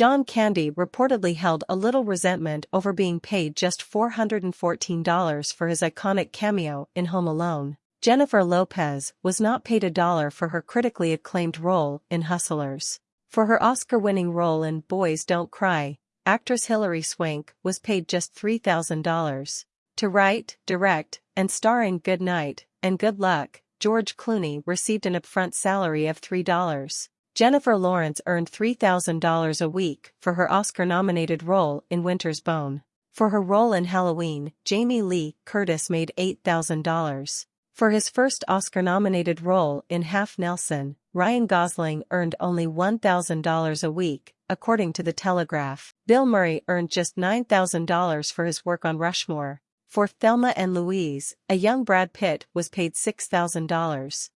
John Candy reportedly held a little resentment over being paid just $414 for his iconic cameo in Home Alone. Jennifer Lopez was not paid a dollar for her critically acclaimed role in Hustlers. For her Oscar-winning role in Boys Don't Cry, actress Hilary Swank was paid just $3,000. To write, direct, and star in Good Night and Good Luck, George Clooney received an upfront salary of $3. Jennifer Lawrence earned $3,000 a week for her Oscar-nominated role in Winter's Bone. For her role in Halloween, Jamie Lee Curtis made $8,000. For his first Oscar-nominated role in Half Nelson, Ryan Gosling earned only $1,000 a week, according to The Telegraph. Bill Murray earned just $9,000 for his work on Rushmore. For Thelma and Louise, a young Brad Pitt was paid $6,000.